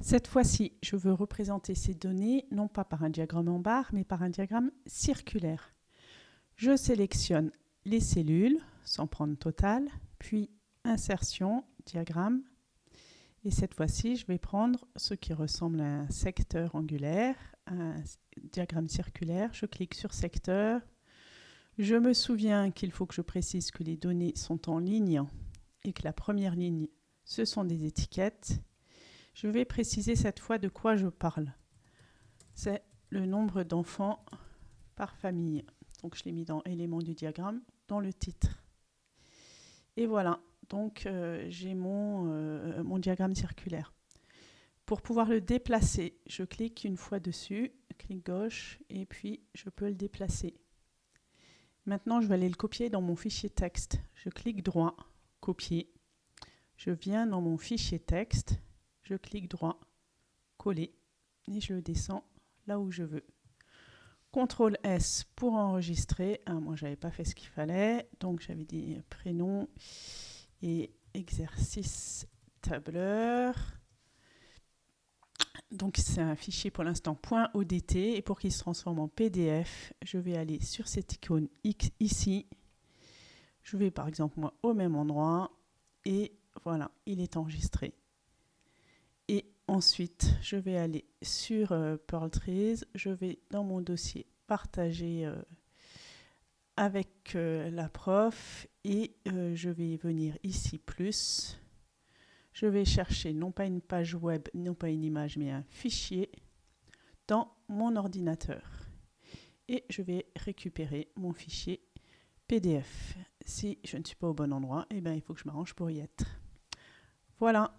Cette fois-ci, je veux représenter ces données non pas par un diagramme en barre, mais par un diagramme circulaire. Je sélectionne les cellules, sans prendre total, puis insertion, diagramme. Et cette fois-ci, je vais prendre ce qui ressemble à un secteur angulaire, un diagramme circulaire. Je clique sur secteur. Je me souviens qu'il faut que je précise que les données sont en ligne et que la première ligne, ce sont des étiquettes. Je vais préciser cette fois de quoi je parle. C'est le nombre d'enfants par famille. Donc je l'ai mis dans élément du diagramme, dans le titre. Et voilà, donc euh, j'ai mon, euh, mon diagramme circulaire. Pour pouvoir le déplacer, je clique une fois dessus, clic gauche, et puis je peux le déplacer. Maintenant, je vais aller le copier dans mon fichier texte. Je clique droit, copier. Je viens dans mon fichier texte, je clique droit, coller, et je le descends là où je veux. CTRL S pour enregistrer. Ah, moi, j'avais pas fait ce qu'il fallait, donc j'avais dit prénom et exercice tableur. Donc c'est un fichier pour l'instant .odt et pour qu'il se transforme en PDF, je vais aller sur cette icône X ici. Je vais par exemple moi au même endroit et voilà, il est enregistré. Ensuite, je vais aller sur euh, Pearl Trees, je vais dans mon dossier partager euh, avec euh, la prof et je vais venir ici plus. Je vais chercher non pas une page web, non pas une image, mais un fichier dans mon ordinateur. Et je vais récupérer mon fichier PDF. Si je ne suis pas au bon endroit, eh bien, il faut que je m'arrange pour y être. Voilà.